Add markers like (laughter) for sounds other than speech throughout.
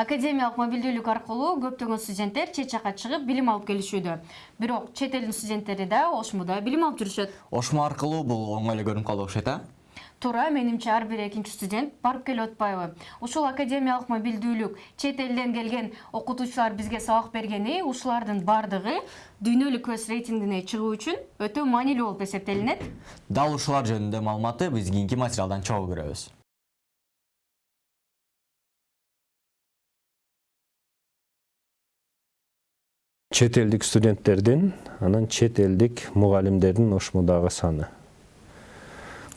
академиялык мобилдүүлүк аркылуу көптөгөн студенттер чет жакка чыгып билим алып келишүүдө. Бирок чет элдин студенттери да ошмуда билим алып жүрүшөт. Ошмо аркылуу бул оңой эле көрүнүп калып окшойт а? Туура менимче ар бир экинчи студент барып келип атпайбы ушул академиялык мобилдүүлүк чет элден келген окутуучулар бизге сабак бергени ушулардын баардыгы дүйнөлүк көз рейтингине чыгуу үчүн өтө маанилүү болуп эсептелинет. Дал ушулар жөнүндө маалыматты биз кийинки материалдан чогуу көрөбүз. Чет элдик студенттердин анан чет элдик мугалимдердин ошмудагы саны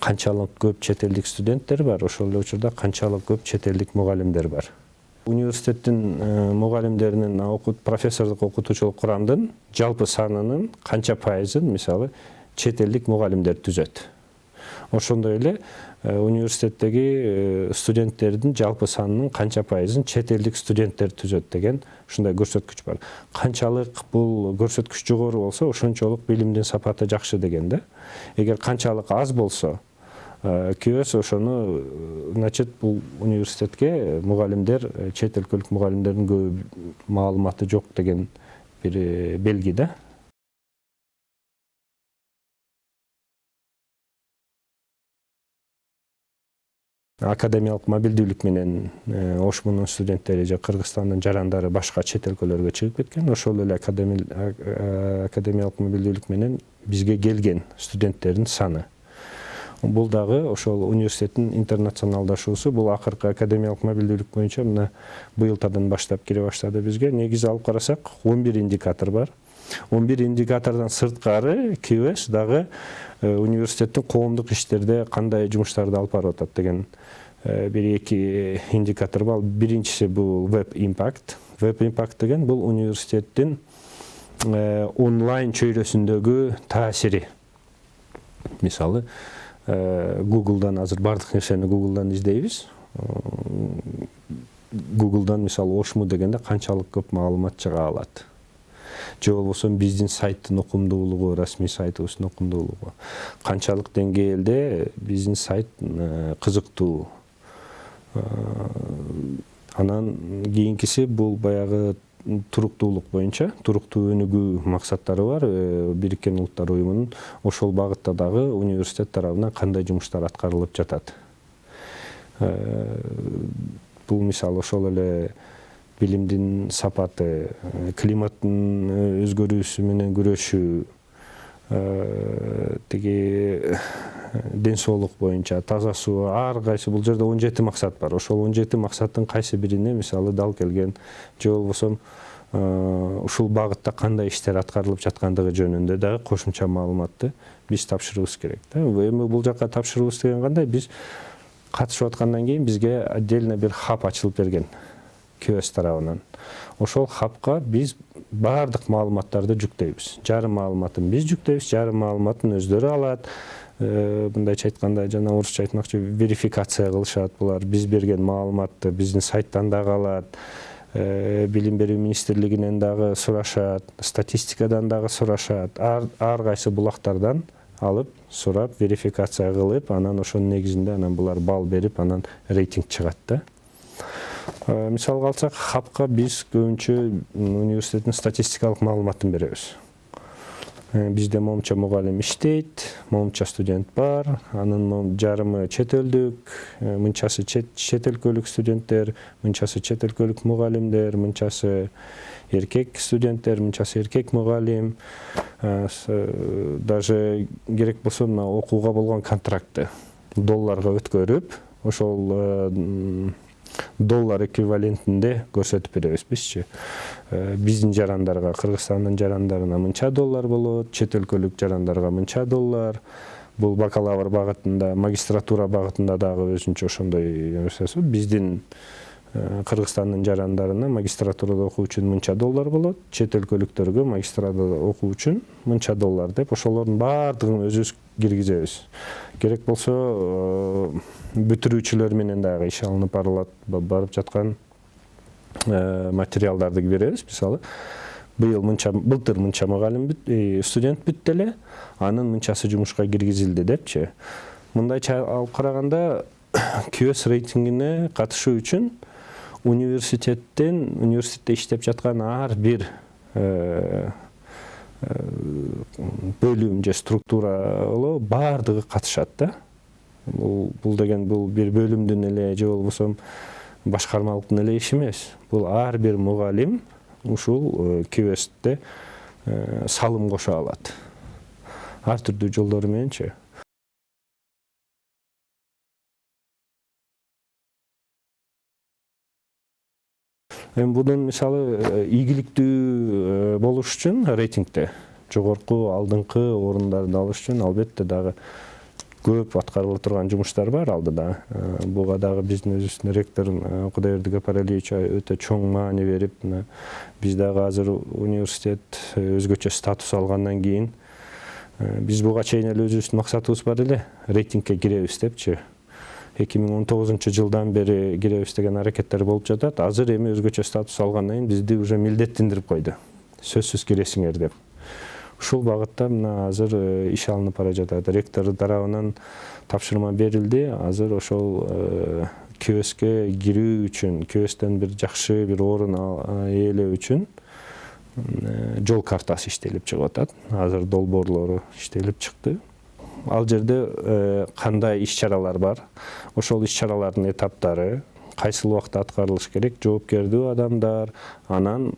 канчалык көп чет элдик студенттер бар ошол эле учурда канчалык көп чет элдик мугалимдер бар университеттин мугалимдеринин профессордук окутуучулук курамдын жалпы санынын канча пайызын мисалы чет элдик мугалимдер түзөт ошондой эле университеттеги студенттердин жалпы санынын канча пайызын чет элдик студенттер түзөт деген ушундай көрсөткүч бар. Канчалык бул көрсөткүч жогору болсо ошончолук билимдин сапаты жакшы деген да. Эгер канчалык аз болсо күйөөс ошону значит бул университетке мугалимдер чет өлкөлүк мугалимдердин көп маалыматы жок деген бир белги да. Академиялык мобилдүүлүк менен ошмунун студенттери же кыргызстандын жарандары башка чет өлкөлөргө чыгып кеткен ошол эле академиялык мобилдүүлүк менен бизге келген студенттердин саны бул дагы ошол университеттин интернационалдашуусу бул акыркы академиялык мобилдүүлүк боюнча мына быйылтардан баштап кире баштады бизге негизи алып карасак он бир индикатор бар он бир индикатордон сырткары кбс дагы университеттин коомдук иштерде кандай жумуштарды алып барып атат деген бир эки индикатор бар. Биринчиси бул веб импакт. Веб импакт деген бул университеттин онлайн чөйрөсүндөгү таасири. Мисалы гуглдан азыр баардык нерсени гуглдан издейбиз. Гуглдан мисалы ошму дегенде канчалык көп маалымат чыга алат. Же болбосо биздин сайттын окумдуулугу расмий сайтыбыздын окумдуулугу. Канчалык деңгээлде биздин сайт кызыктуу. Анан кийинкиси бул баягы туруктуулук боюнча туруктуу өнүгүү максаттары бар. Бириккен улуттар уюмунун ошол багытта дагы университет тарабынан кандай жумуштар аткарылып жатат? Бул мисалы ошол эле билимдин сапаты климаттын өзгөрүүсү менен күрөшүү тиги ден соолук боюнча таза суу ар кайсы бул жерде он жети максат бар ошол он жети максаттын кайсы бирине мисалы дал келген же болбосо ушул багытта кандай иштер аткарылып жаткандыгы жөнүндө дагы кошумча маалыматты биз тапшырыбыз керек да эми бул жака тапшырыбыз деген кандай биз катышып аткандан кийин бизге отдельно бир хаб ачылып берген кбс тарабынан ошол хабка биз баардык маалыматтарды жүктөйбүз жарым маалыматын биз жүктөйбүз жарым маалыматын өздөрү алат мындайча айтканда жана орусча айтмакчы верификация кылышат булар биз берген маалыматты биздин сайттан дагы алат билим берүү министрлигинен дагы сурашат статистикадан дагы сурашат ар кайсы булактардан алып сурап верификация кылып анан ошонун негизинде анан булар балл берип анан рейтинг чыгат да мисалга алсак хабка биз көбүнчө университеттин статистикалык маалыматын беребиз. Бизде момунча мугалим иштейт момунча студент бар анын жарымы чет элдик мынчасы чет өлкөлүк студенттер мынчасы чет өлкөлүк мугалимдер мынчасы эркек студенттер мынчасы эркек мугалим. Даже керек болсо мына окууга болгон контрактты долларга өткөрүп ошол доллар эквивалентинде көрсөтүп беребиз бизчи биздин жарандарга кыргызстандын жарандарына мынча доллар болот чет өлкөлүк жарандарга мынча доллар. Бул бакалавр багытында магистратура багытында дагы өзүнчө ошондой нерсеси биздин кыргызстандын жарандарына магистратурада окуу үчүн мынча доллар болот. Чет өлкөлүктөргө магистратурада окуу үчүн мынча доллар деп ошолордун баардыгын өзүбүз киргизебиз. Керек болсо бүтүрүүчүлөр менен дагы иш алынып барылат барып жаткан материалдарды беребиз. Мисалы быйыл мынча былтыр мынча мугалим студент бүттү эле анын мынчасы жумушка киргизилди депчи. Мындайча алып караганда (coughs) кбс рейтингине катышуу үчүн университеттен университетте иштеп жаткан ар бир бөлүм же структуралуу баардыгы катышат да. Бул бул деген бул бир бөлүмдүн эле же болбосо башкармалыктын эле иши эмес. Бул ар бир мугалим ушул квстте салым кошо алат. Ар түрдүү жолдору мененчи эми бунун мисалы ийгиликтүү болуш үчүн рейтингде жогорку алдыңкы орундарды алыш үчүн албетте дагы көп аткарыла турган жумуштар бар алдыда. Буга дагы биздин өзүбүздүн ректор кудайбердик апаралиевич өтө чоң маани берип мына биз дагы азыр университет өзгөчө статус алгандан кийин биз буга чейин эле өзүбүздүн максатыбыз бар эле рейтингке киребиз депчи. Эки миң он тогузунчу жылдан бери киребиз деген аракеттер болуп жатат азыр эми өзгөчө статус алгандан кийин бизди уже милдеттендирип койду сөзсүз киресиңер деп. Ушул багытта мына азыр иш алынып бара жатат ректор тарабынан тапшырма берилди азыр ошол квске кирүү үчүн квстен бир жакшы бир орун ээлөө үчүн жол картасы иштелип чыгып атат азыр долбоорлору иштелип чыкты ал жерде кандай иш чаралар бар? Ошол иш чаралардын этаптары кайсыл убакта аткарылыш керек? Жоопкердүү адамдар анан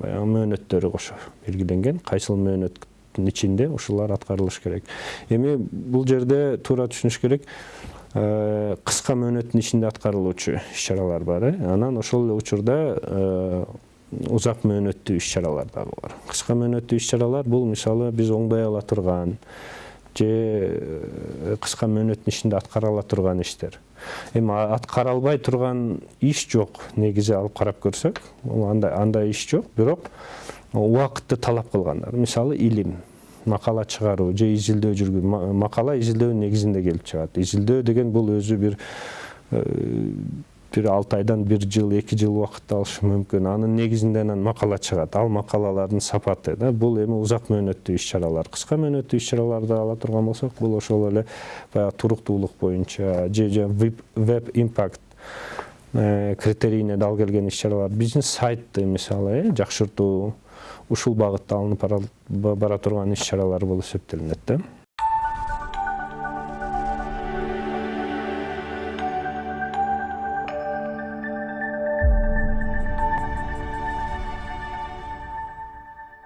баягы мөөнөттөрү кошо белгиленген кайсыл мөөнөттүн ичинде ушулар аткарылыш керек. Эми бул жерде туура түшүнүш керек кыска мөөнөттүн ичинде аткарылуучу иш чаралар бар э. Анан ошол эле учурда узак мөөнөттүү иш чаралар дагы бар. Кыска мөөнөттүү иш чаралар бул мисалы биз оңдой ала турган же кыска мөөнөттүн ичинде аткара ала турган иштер эми аткара албай турган иш жок негизи алып карап көрсөк андай андай иш жок бирок убакытты талап кылгандар мисалы илим макала чыгаруу же изилдөө жүргүзүү макала изилдөөнүн негизинде келип чыгат изилдөө деген бул өзү бир бир алты айдан бир жыл эки жыл убакытты алышы мүмкүн анын негизинде анан макала чыгат ал макалалардын сапаты да бул эми узак мөөнөттүү иш чаралар. Кыска мөөнөттүү иш чараларды ала турган болсок бул ошол эле баягы туруктуулук боюнча же веб импакт критерийине дал келген иш чаралар. Бизнес сайтты мисалы э жакшыртуу ушул багытта алынып бара турган иш чаралар болуп эсептелинет да.